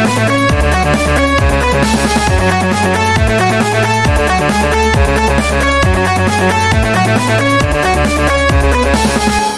We'll be right back.